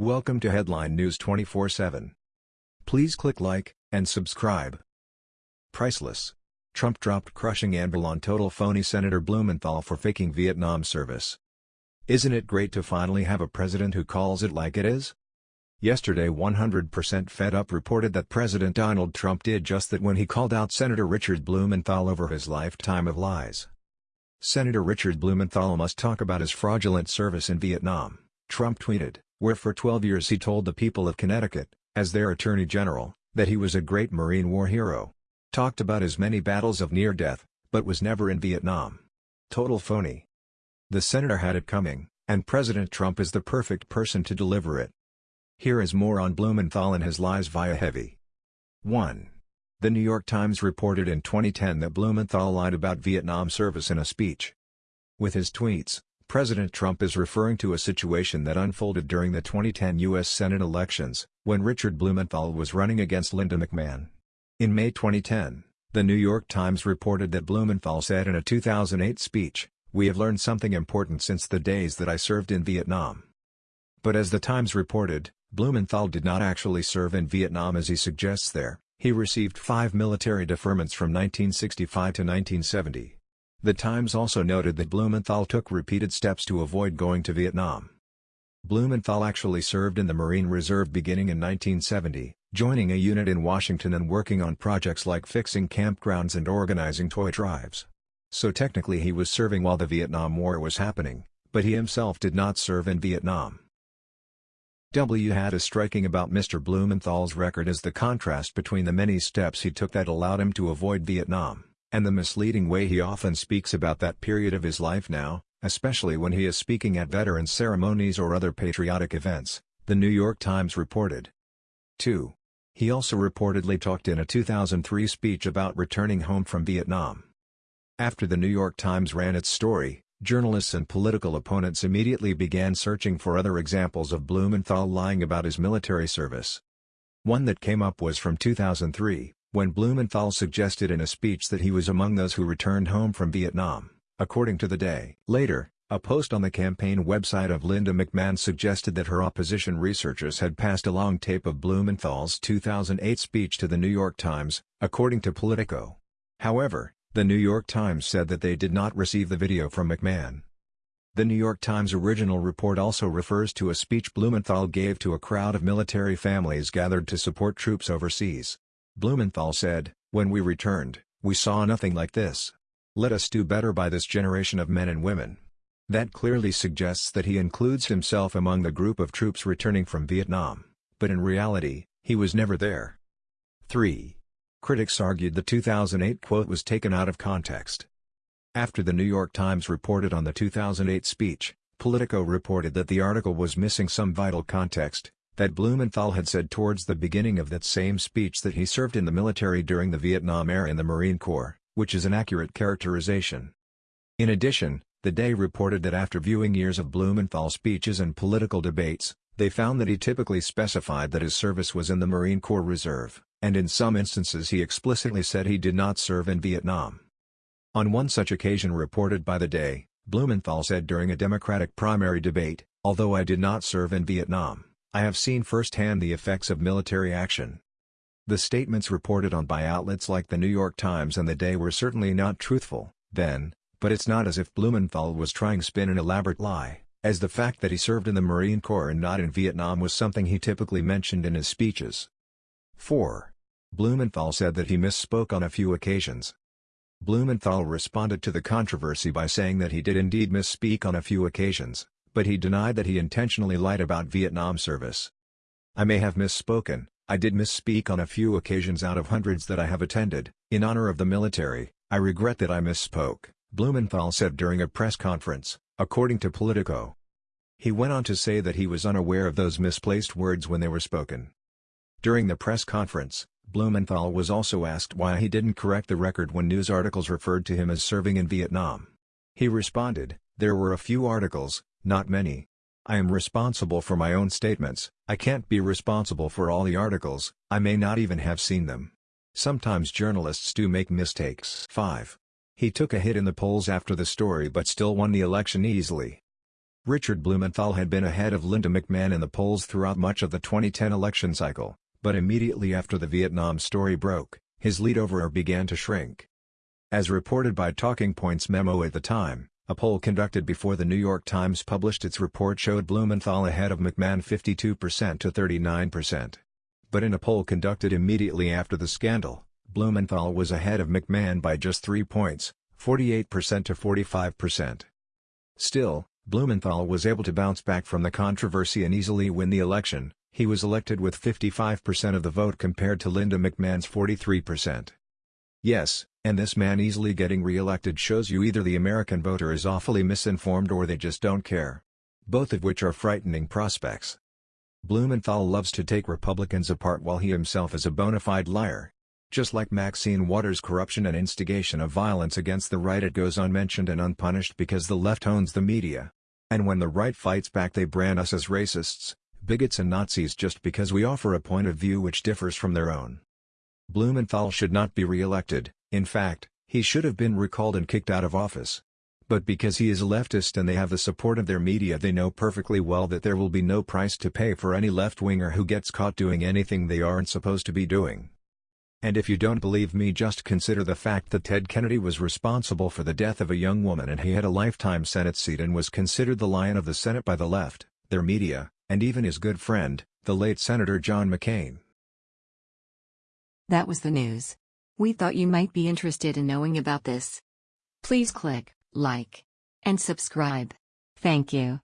Welcome to Headline News 24/7. Please click like and subscribe. Priceless. Trump dropped crushing anvil on total phony Senator Blumenthal for faking Vietnam service. Isn't it great to finally have a president who calls it like it is? Yesterday 100% Fed Up reported that President Donald Trump did just that when he called out Senator Richard Blumenthal over his lifetime of lies. Senator Richard Blumenthal must talk about his fraudulent service in Vietnam, Trump tweeted where for 12 years he told the people of Connecticut, as their Attorney General, that he was a great Marine War hero. Talked about his many battles of near death, but was never in Vietnam. Total phony. The senator had it coming, and President Trump is the perfect person to deliver it. Here is more on Blumenthal and his lies via Heavy. 1. The New York Times reported in 2010 that Blumenthal lied about Vietnam service in a speech. With his tweets, President Trump is referring to a situation that unfolded during the 2010 U.S. Senate elections, when Richard Blumenthal was running against Linda McMahon. In May 2010, The New York Times reported that Blumenthal said in a 2008 speech, We have learned something important since the days that I served in Vietnam. But as the Times reported, Blumenthal did not actually serve in Vietnam as he suggests there, he received five military deferments from 1965 to 1970. The Times also noted that Blumenthal took repeated steps to avoid going to Vietnam. Blumenthal actually served in the Marine Reserve beginning in 1970, joining a unit in Washington and working on projects like fixing campgrounds and organizing toy drives. So technically he was serving while the Vietnam War was happening, but he himself did not serve in Vietnam. W had is striking about Mr. Blumenthal's record is the contrast between the many steps he took that allowed him to avoid Vietnam and the misleading way he often speaks about that period of his life now, especially when he is speaking at veterans ceremonies or other patriotic events, the New York Times reported. 2. He also reportedly talked in a 2003 speech about returning home from Vietnam. After the New York Times ran its story, journalists and political opponents immediately began searching for other examples of Blumenthal lying about his military service. One that came up was from 2003, when Blumenthal suggested in a speech that he was among those who returned home from Vietnam, according to The Day. Later, a post on the campaign website of Linda McMahon suggested that her opposition researchers had passed along tape of Blumenthal's 2008 speech to the New York Times, according to Politico. However, the New York Times said that they did not receive the video from McMahon. The New York Times original report also refers to a speech Blumenthal gave to a crowd of military families gathered to support troops overseas. Blumenthal said, When we returned, we saw nothing like this. Let us do better by this generation of men and women. That clearly suggests that he includes himself among the group of troops returning from Vietnam, but in reality, he was never there. 3. Critics argued the 2008 quote was taken out of context. After the New York Times reported on the 2008 speech, Politico reported that the article was missing some vital context, that Blumenthal had said towards the beginning of that same speech that he served in the military during the Vietnam era in the Marine Corps, which is an accurate characterization. In addition, The Day reported that after viewing years of Blumenthal speeches and political debates, they found that he typically specified that his service was in the Marine Corps Reserve, and in some instances he explicitly said he did not serve in Vietnam. On one such occasion reported by The Day, Blumenthal said during a Democratic primary debate, although I did not serve in Vietnam, I have seen firsthand the effects of military action. The statements reported on by outlets like the New York Times and The Day were certainly not truthful, then, but it's not as if Blumenthal was trying to spin an elaborate lie, as the fact that he served in the Marine Corps and not in Vietnam was something he typically mentioned in his speeches. 4. Blumenthal said that he misspoke on a few occasions. Blumenthal responded to the controversy by saying that he did indeed misspeak on a few occasions, but he denied that he intentionally lied about Vietnam service. I may have misspoken, I did misspeak on a few occasions out of hundreds that I have attended, in honor of the military, I regret that I misspoke, Blumenthal said during a press conference, according to Politico. He went on to say that he was unaware of those misplaced words when they were spoken. During the press conference, Blumenthal was also asked why he didn't correct the record when news articles referred to him as serving in Vietnam. He responded, there were a few articles, not many. I am responsible for my own statements, I can't be responsible for all the articles, I may not even have seen them. Sometimes journalists do make mistakes. 5. He took a hit in the polls after the story but still won the election easily. Richard Blumenthal had been ahead of Linda McMahon in the polls throughout much of the 2010 election cycle, but immediately after the Vietnam story broke, his lead over her began to shrink. As reported by Talking Points memo at the time, a poll conducted before the New York Times published its report showed Blumenthal ahead of McMahon 52% to 39%. But in a poll conducted immediately after the scandal, Blumenthal was ahead of McMahon by just 3 points, 48% to 45%. Still, Blumenthal was able to bounce back from the controversy and easily win the election, he was elected with 55% of the vote compared to Linda McMahon's 43%. Yes, and this man easily getting re-elected shows you either the American voter is awfully misinformed or they just don't care. Both of which are frightening prospects. Blumenthal loves to take Republicans apart while he himself is a bona fide liar. Just like Maxine Waters' corruption and instigation of violence against the right it goes unmentioned and unpunished because the left owns the media. And when the right fights back they brand us as racists, bigots and Nazis just because we offer a point of view which differs from their own. Blumenthal should not be re-elected, in fact, he should have been recalled and kicked out of office. But because he is a leftist and they have the support of their media they know perfectly well that there will be no price to pay for any left-winger who gets caught doing anything they aren't supposed to be doing. And if you don't believe me just consider the fact that Ted Kennedy was responsible for the death of a young woman and he had a lifetime Senate seat and was considered the lion of the Senate by the left, their media, and even his good friend, the late Senator John McCain. That was the news. We thought you might be interested in knowing about this. Please click like and subscribe. Thank you.